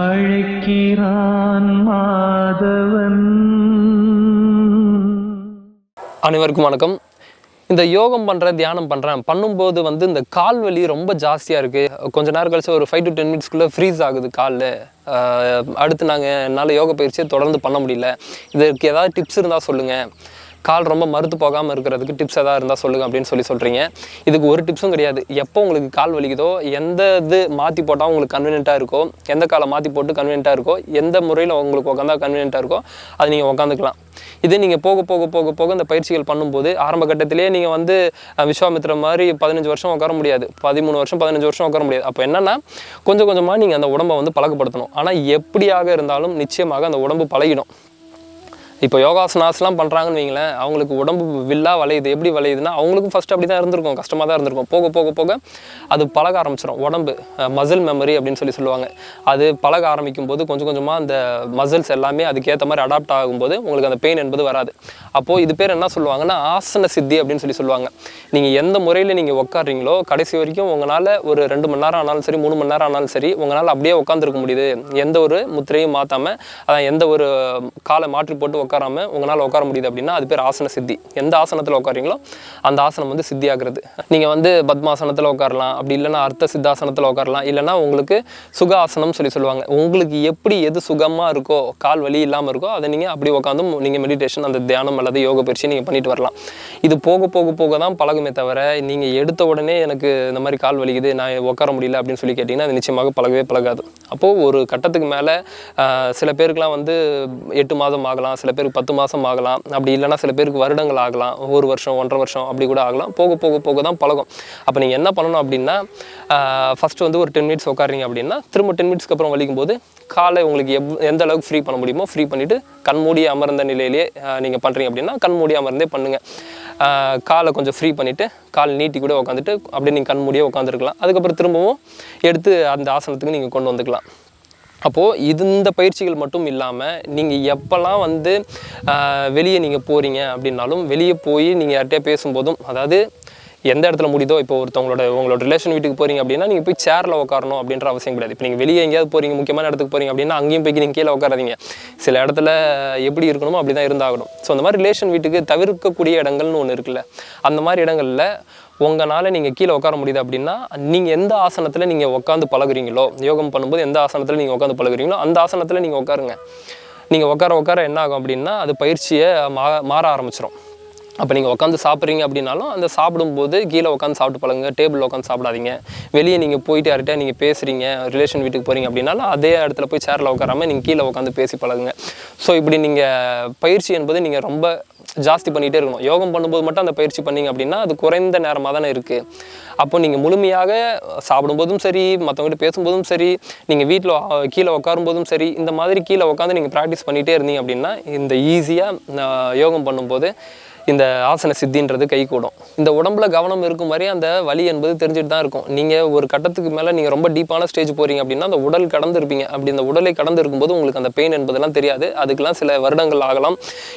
அழைக்கிறான் மாதவன். அனைவருக்கும் வணக்கம். இந்த யோகம் பண்ணுறேன் தியானம் பண்ணுறேன் பண்ணும்போது வந்து இந்த கால் வலி ரொம்ப ஜாஸ்தியாக இருக்குது கொஞ்ச நேரம் கழிச்சு ஒரு ஃபைவ் டு டென் மினிட்ஸ்க்குள்ளே ஃப்ரீஸ் ஆகுது காலில். அடுத்து நாங்கள் என்னால் யோக பயிற்சியை தொடர்ந்து பண்ண முடியல. இதற்கு ஏதாவது டிப்ஸ் இருந்தால் சொல்லுங்கள் கால் ரொம்ப மறுத்து போகாமல் இருக்கிறதுக்கு டிப்ஸ் எதாவது இருந்தால் சொல்லுங்கள் அப்படின்னு சொல்லி சொல்கிறீங்க இதுக்கு ஒரு டிப்ஸும் கிடையாது. எப்போ உங்களுக்கு கால் வலிக்குதோ எந்த இது மாற்றி போட்டால் உங்களுக்கு கன்வீனியண்ட்டாக இருக்கோ எந்த காலை மாற்றி போட்டு கன்வீனியண்ட்டாக இருக்கோ எந்த முறையில் உங்களுக்கு உட்காந்தா கன்வீனியண்ட்டாக இருக்கோ அது நீங்கள் உட்காந்துக்கலாம் இதே நீங்கள் போக போக போக போக இந்த பயிற்சிகள் பண்ணும்போது ஆரம்ப கட்டத்திலேயே நீங்கள் வந்து விஸ்வாமித்திர மாதிரி பதினஞ்சு வருஷம் உட்கார முடியாது. பதிமூணு வருஷம் பதினஞ்சு வருஷம் உட்கார முடியாது. அப்போ என்னன்னா கொஞ்சம் கொஞ்சமாக நீங்கள் அந்த உடம்பை வந்து பழக்கப்படுத்தணும். ஆனால் எப்படியாக இருந்தாலும் நிச்சயமாக அந்த உடம்பு பழகிடும். இப்போ யோகாசனாஸ்லாம் பண்ணுறாங்கன்னு வைங்களேன் அவங்களுக்கு உடம்பு வில்லா வளையுது. எப்படி வளையுதுன்னா அவங்களுக்கும் ஃபஸ்ட் அப்படி தான் இருந்திருக்கும் கஷ்டமாக தான் இருந்திருக்கும். போக போக போக அது பழக ஆரம்பிச்சிடும் உடம்பு மசில் மெமரி அப்படின்னு சொல்லி சொல்லுவாங்க. அது பழக ஆரம்பிக்கும் போது கொஞ்சம் கொஞ்சமாக அந்த மசில்ஸ் எல்லாமே அதுக்கேற்ற மாதிரி அடாப்ட் ஆகும்போது உங்களுக்கு அந்த பெயின் என்பது வராது. அப்போது இது பேர் என்ன சொல்லுவாங்கன்னா ஆசன சித்தி அப்படின்னு சொல்லி சொல்லுவாங்க. நீங்கள் எந்த முறையில் நீங்கள் உட்காடுறீங்களோ கடைசி வரைக்கும் உங்களால் ஒரு ரெண்டு மணி நேரம் ஆனாலும் சரி மூணு மணி நேரம் ஆனாலும் சரி உங்களால் அப்படியே உட்காந்துருக்க முடியுது. எந்த ஒரு முத்திரையும் மாற்றாமல் அதான் எந்த ஒரு காலை மாற்றி போட்டு உட்காராம உங்களால் உட்கார முடியுது அப்படின்னா அது பேர் ஆசன சித்தி. எந்த ஆசனத்தில் உட்காரீங்களோ அந்த ஆசனம் வந்து சித்தி ஆகுறது நீங்கள் வந்து பத்மாசனத்தில் உட்காரலாம் அப்படி இல்லைன்னா அர்த்த சித்தாசனத்தில் உட்காரலாம் இல்லைன்னா உங்களுக்கு சுக ஆசனம் சொல்லி சொல்லுவாங்க. உங்களுக்கு எப்படி எது சுகமாக இருக்கோ கால் வலி இல்லாமல் இருக்கோ அதை நீங்கள் அப்படி உட்காந்து நீங்கள் மெடிடேஷன் அந்த தியானம் அல்லது யோக பயிற்சி நீங்கள் பண்ணிட்டு வரலாம். இது போக போக போக தான் பழகுமே தவிர நீங்கள் எடுத்த உடனே எனக்கு இந்த மாதிரி கால் வலிக்குது நான் உட்கார முடியல அப்படின்னு சொல்லி கேட்டிங்கன்னா அது நிச்சயமாக பழகவே பழகாது. அப்போது ஒரு கட்டத்துக்கு மேலே சில பேருக்குலாம் வந்து எட்டு மாதம் ஆகலாம் சில பேருக்கு பத்து மாதம் ஆகலாம். அப்படி இல்லைனா சில பேருக்கு வருடங்கள் ஆகலாம். ஒரு வருஷம் ஒன்றரை வருஷம் அப்படி கூட ஆகலாம். போக போக போக தான் பழகும். அப்போ நீங்கள் என்ன பண்ணணும் அப்படின்னா ஃபஸ்ட்டு வந்து ஒரு டென் மினிட்ஸ் உட்காறீங்க அப்படின்னா திரும்ப டென் மினிட்ஸ்க்கு அப்புறம் வலிக்கும் போது காலை உங்களுக்கு எவ் எந்த அளவுக்கு ஃப்ரீ பண்ண முடியுமோ ஃப்ரீ பண்ணிவிட்டு கண்மூடி அமர்ந்த நிலையிலேயே நீங்கள் பண்ணுறீங்க அப்படின்னா கண் மூடி அமர்ந்தே பண்ணுங்கள் காலை கொஞ்சம் ஃப்ரீ பண்ணிவிட்டு கால் நீட்டி கூட உட்காந்துட்டு அப்படியே நீங்கள் கண் மூடியே உட்காந்துருக்கலாம் அதுக்கப்புறம் திரும்பவும் எடுத்து அந்த ஆசனத்துக்கு நீங்கள் கொண்டு வந்துக்கலாம். அப்போது இது இந்த பயிற்சிகள் மட்டும் இல்லாமல் நீங்கள் எப்போல்லாம் வந்து வெளியே நீங்கள் போகிறீங்க அப்படின்னாலும் வெளியே போய் நீங்கள் யார்கிட்டயே பேசும்போதும் அதாவது எந்த இடத்துல முடியுதோ இப்போ ஒருத்தவங்களோட உங்களோட ரிலேஷன் வீட்டுக்கு போகிறீங்க அப்படின்னா நீங்கள் போய் சேரில் உட்காரணும் அப்படின்ற அவசியம் கிடையாது. இப்போ நீங்கள் வெளியே எங்கேயாவது போகிறீங்க முக்கியமான இடத்துக்கு போகிறீங்க அப்படின்னா அங்கேயும் போய் நீங்கள் கீழே உட்காராதீங்க சில இடத்துல எப்படி இருக்கணுமோ அப்படி தான் இருந்தாகணும். ஸோ அந்த மாதிரி ரிலேஷன் வீட்டுக்கு தவிர்க்கக்கூடிய இடங்கள்னு ஒன்று இருக்குல்ல. அந்த மாதிரி இடங்களில் உங்களால் நீங்கள் கீழே உட்கார முடியுது அப்படின்னா நீங்கள் எந்த ஆசனத்தில் நீங்கள் உட்காந்து பழகுறீங்களோ யோகம் பண்ணும்போது எந்த ஆசனத்தில் நீங்கள் உட்காந்து பழகுறீங்களோ அந்த ஆசனத்தில் நீங்கள் உட்காருங்க. நீங்கள் உட்கார உட்கார என்ன ஆகும் அப்படின்னா அது பயிற்சியை மா மாற ஆரம்பிச்சிடும் அப்போ நீங்கள் உட்காந்து சாப்பிட்றீங்க அப்படின்னாலும் அந்த சாப்பிடும்போது கீழே உட்காந்து சாப்பிட்டு பழகுங்க டேபிளில் உட்காந்து சாப்பிடாதீங்க. வெளியே நீங்கள் போயிட்டு யார்கிட்ட நீங்கள் பேசுகிறீங்க ரிலேஷன் வீட்டுக்கு போகிறீங்க அப்படின்னாலும் அதே இடத்துல போய் சேரில் உட்காராம நீங்கள் கீழே உட்காந்து பேசி பழகுங்க. ஸோ இப்படி நீங்கள் பயிற்சி என்பது நீங்கள் ரொம்ப ஜாஸ்தி பண்ணிகிட்டே இருக்கணும். யோகம் பண்ணும்போது மட்டும் அந்த பயிற்சி பண்ணீங்க அப்படின்னா அது குறைந்த நேரமாக தானே இருக்குது அப்போ நீங்கள் முழுமையாக சாப்பிடும்போதும் சரி மற்றவங்ககிட்ட பேசும்போதும் சரி நீங்கள் வீட்டில் கீழே உட்காரும்போதும் சரி இந்த மாதிரி கீழே உட்காந்து நீங்கள் ப்ராக்டிஸ் பண்ணிகிட்டே இருந்தீங்க அப்படின்னா இந்த ஈஸியாக யோகம் பண்ணும்போது இந்த ஆசன சித்தின்றது கை கூடும் இந்த உடம்புல கவனம் இருக்கும் மாதிரி அந்த வலி என்பது தெரிஞ்சுட்டு தான் இருக்கும். நீங்கள் ஒரு கட்டத்துக்கு மேலே நீங்கள் ரொம்ப டீப்பான ஸ்டேஜ் போகிறீங்க அப்படின்னா அந்த உடல் கடந்து இருப்பீங்க அப்படி இந்த உடலை கடந்து இருக்கும்போது உங்களுக்கு அந்த பெயின் என்பதெல்லாம் தெரியாது. அதுக்கெல்லாம் சில வருடங்கள் ஆகலாம்.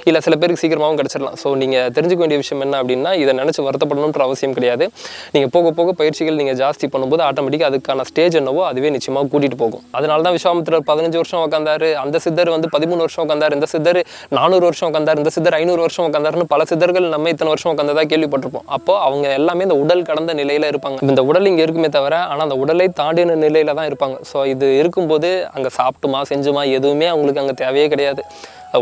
இல்லை சில பேருக்கு சீக்கிரமாகவும் கிடச்சிடலாம். ஸோ நீங்கள் தெரிஞ்சுக்க வேண்டிய விஷயம் என்ன அப்படின்னா இதை நினச்சி வருத்தப்படணுன்ற அவசியம் கிடையாது. நீங்கள் போக போக பயிற்சிகள் நீங்கள் ஜாஸ்தி பண்ணும்போது ஆட்டோமேட்டிக்காக அதுக்கான ஸ்டேஜ் என்னவோ அதுவே நிச்சயமாக கூட்டிகிட்டு போகும். அதனால தான் விஸ்வாமித்திரர் பதினஞ்சு வருஷம் உட்காந்தாரு அந்த சித்தர் வந்து பதிமூணு வருஷம் உட்காந்தார் இந்த சித்தர் நானூறு வருஷம் உட்காந்தார் இந்த சித்தர் ஐநூறு வருஷம் உட்காந்தாருன்னு பல சித்தர்கள் நம்ம இத்தனை வருஷம் உட்காந்ததா கேள்விப்பட்டிருப்போம். அப்போ அவங்க எல்லாமே இந்த உடல் கடந்த நிலையில இருப்பாங்க. இந்த உடல் இங்கே இருக்குமே தவிர ஆனால் அந்த உடலை தாண்டின நிலையில தான் இருப்பாங்க. ஸோ இது இருக்கும்போது அங்கே சாப்பிட்டுமா செஞ்சுமா எதுவுமே அவங்களுக்கு அங்கே தேவையே கிடையாது.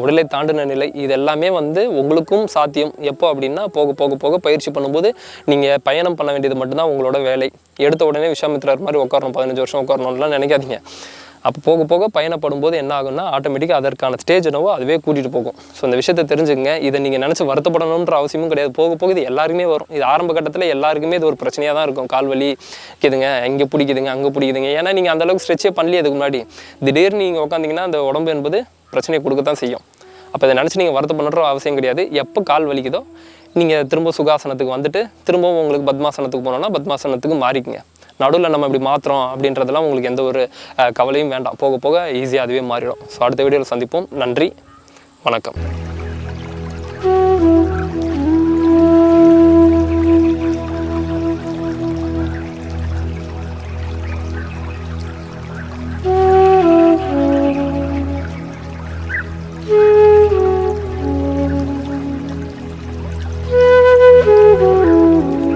உடலை தாண்டின நிலை இது எல்லாமே வந்து உங்களுக்கும் சாத்தியம். எப்போ அப்படின்னா போக போக போக பயிற்சி பண்ணும்போது நீங்கள் பயணம் பண்ண வேண்டியது மட்டும்தான் உங்களோட வேலை. எடுத்த உடனே விஸ்வாமித்திரர் மாதிரி உட்காரணும் பதினஞ்சு வருஷம் உட்காரணும்லாம் நினைக்காதீங்க. அப்போ போக போக பயணப்படும் போது என்ன ஆகும்னா ஆட்டோமேட்டிக்காக அதற்கான ஸ்டேஜ் என்னவோ அதுவே கூட்டிகிட்டு போகும். ஸோ இந்த விஷயத்தை தெரிஞ்சுங்க இதை நீங்கள் நினச்சி வருத்தப்படணுன்ற அவசியமும் கிடையாது. போக போக இது எல்லாருக்குமே வரும். இது ஆரம்ப கட்டத்தில் எல்லாருக்குமே இது ஒரு பிரச்சனையாக தான் இருக்கும். கால் வலி இருக்குதுங்க இங்கே பிடிக்குதுங்க அங்கே பிடிக்குதுங்க. ஏன்னா நீங்கள் அந்தளவுக்கு ஸ்ட்ரெச்சே பண்ணலையே அதுக்கு முன்னாடி. திடீர்னு நீங்கள் உட்காந்திங்கன்னா அந்த உடம்பு என்பது பிரச்சனையை கொடுக்கத்தான் செய்யும். அப்போ இதை நினச்சி நீங்கள் வருத்தப்படுற அவசியம் கிடையாது. எப்போ கால் வலிக்குதோ நீங்கள் திரும்ப சுகாசனத்துக்கு வந்துட்டு திரும்பவும் உங்களுக்கு பத்மாசனத்துக்கு போனோன்னா பத்மாசனத்துக்கு மாறிக்குங்க. நடுவில் நம்ம இப்படி மாற்றுறோம் அப்படின்றதெல்லாம் உங்களுக்கு எந்த ஒரு கவலையும் வேண்டாம். போக போக ஈஸியாக அதுவே மாறிடும். ஸோ அடுத்த வீடியோவில் சந்திப்போம். நன்றி. வணக்கம்.